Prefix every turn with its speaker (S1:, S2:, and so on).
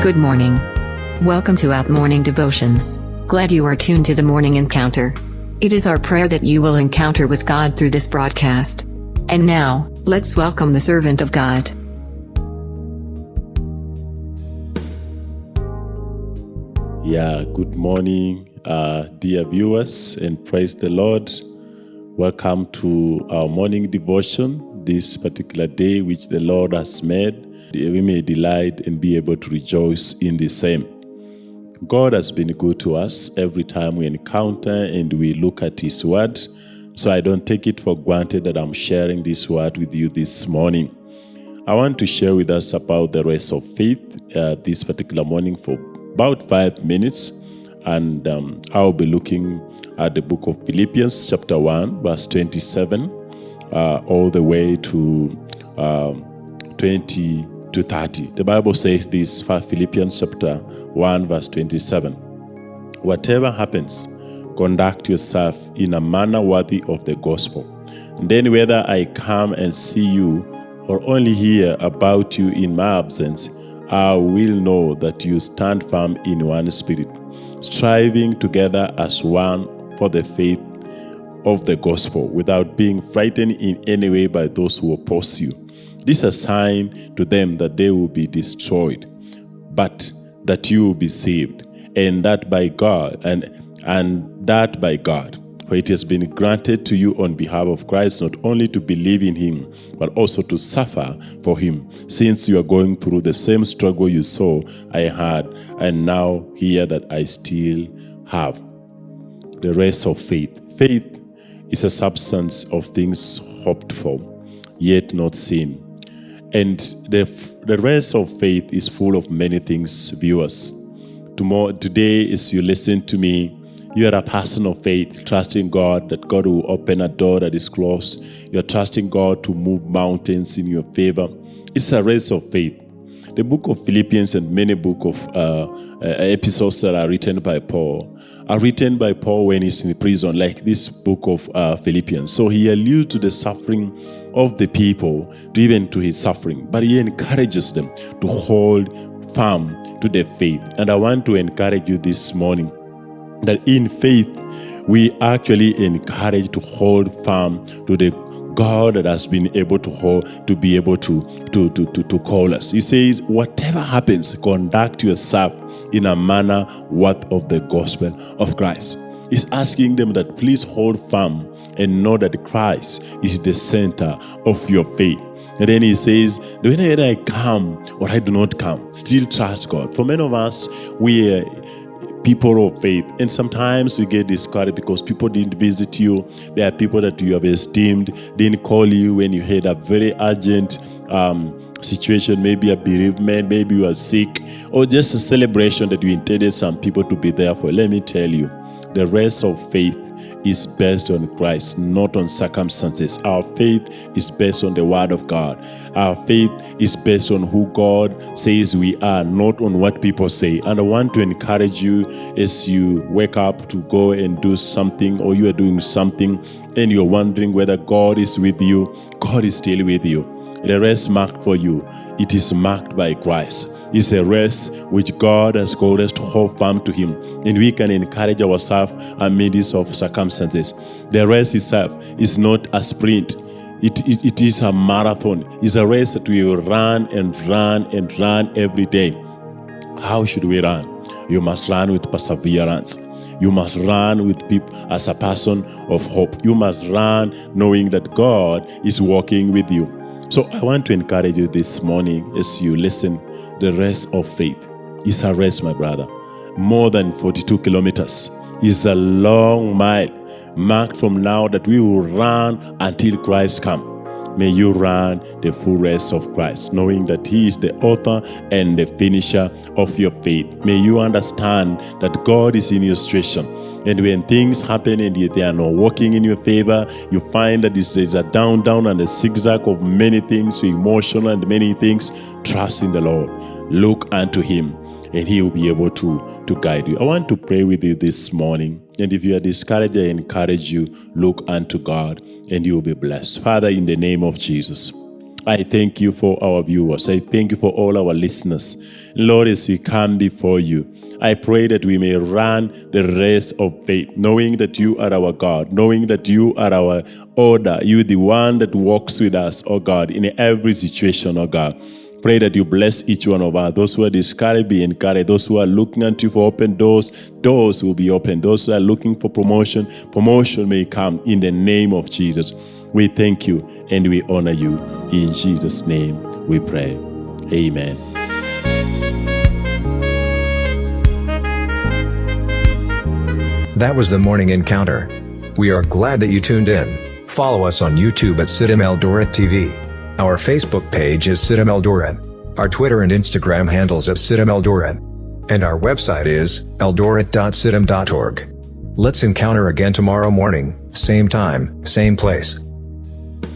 S1: Good morning. Welcome to Out Morning Devotion. Glad you are tuned to the morning encounter. It is our prayer that you will encounter with God through this broadcast. And now, let's welcome the servant of God.
S2: Yeah, good morning, uh, dear viewers, and praise the Lord. Welcome to our morning devotion this particular day, which the Lord has made. We may delight and be able to rejoice in the same. God has been good to us every time we encounter and we look at His Word. So I don't take it for granted that I'm sharing this Word with you this morning. I want to share with us about the race of faith uh, this particular morning for about five minutes. And um, I'll be looking at the book of Philippians, chapter 1, verse 27, uh, all the way to um, 20 to 30. The Bible says this, Philippians chapter 1, verse 27. Whatever happens, conduct yourself in a manner worthy of the gospel. And then whether I come and see you or only hear about you in my absence, I will know that you stand firm in one spirit, striving together as one for the faith of the gospel, without being frightened in any way by those who oppose you. This is a sign to them that they will be destroyed, but that you will be saved, and that by God, and and that by God. For it has been granted to you on behalf of Christ not only to believe in him, but also to suffer for him, since you are going through the same struggle you saw I had, and now hear that I still have. The rest of faith. Faith is a substance of things hoped for, yet not seen. And the, the rest of faith is full of many things, viewers. Tomorrow, today, as you listen to me, you are a person of faith, trusting God that God will open a door that is closed. You're trusting God to move mountains in your favor. It's a race of faith. The book of Philippians and many book of uh, uh, episodes that are written by Paul are written by Paul when he's in prison, like this book of uh, Philippians. So he alludes to the suffering of the people, to even to his suffering, but he encourages them to hold firm to their faith. And I want to encourage you this morning that in faith we actually encourage to hold firm to the God that has been able to hold, to be able to, to, to, to, to call us. He says, whatever happens, conduct yourself in a manner worth of the gospel of Christ. He's asking them that please hold firm and know that Christ is the center of your faith. And then he says, whenever I come or I do not come, still trust God. For many of us, we people of faith. And sometimes we get discouraged because people didn't visit you. There are people that you have esteemed, didn't call you when you had a very urgent um, situation, maybe a bereavement, maybe you are sick, or just a celebration that you intended some people to be there for. Let me tell you, the rest of faith is based on Christ, not on circumstances. Our faith is based on the Word of God. Our faith is based on who God says we are, not on what people say. And I want to encourage you as you wake up to go and do something or you are doing something and you're wondering whether God is with you, God is still with you. The rest marked for you, it is marked by Christ It's a race which God has called us to hold firm to Him, and we can encourage ourselves amidst of circumstances. The race itself is not a sprint. It, it, it is a marathon. It's a race that we will run and run and run every day. How should we run? You must run with perseverance. You must run with people as a person of hope. You must run knowing that God is walking with you. So I want to encourage you this morning as you listen the rest of faith. is a race, my brother. More than 42 kilometers. is a long mile marked from now that we will run until Christ comes. May you run the full race of Christ, knowing that He is the author and the finisher of your faith. May you understand that God is in your situation. And when things happen and they are not working in your favor, you find that there's a down, down, and a zigzag of many things, emotional and many things. Trust in the Lord. Look unto Him, and He will be able to, to guide you. I want to pray with you this morning. And if you are discouraged, I encourage you, look unto God, and you will be blessed. Father, in the name of Jesus, I thank you for our viewers. I thank you for all our listeners. Lord, as we come before you, I pray that we may run the race of faith, knowing that you are our God, knowing that you are our order, you the one that walks with us, oh God, in every situation, oh God. Pray that you bless each one of us. Those who are discouraged be encouraged. Those who are looking unto you for open doors, doors will be open. Those who are looking for promotion, promotion may come in the name of Jesus. We thank you and we honor you. In Jesus' name we pray. Amen.
S3: That was the morning encounter. We are glad that you tuned in. Follow us on YouTube at CITAM Eldoret TV. Our Facebook page is CITAM Eldoret. Our Twitter and Instagram handles at CITAM Eldoret. And our website is eldoret.citam.org. Let's encounter again tomorrow morning, same time, same place.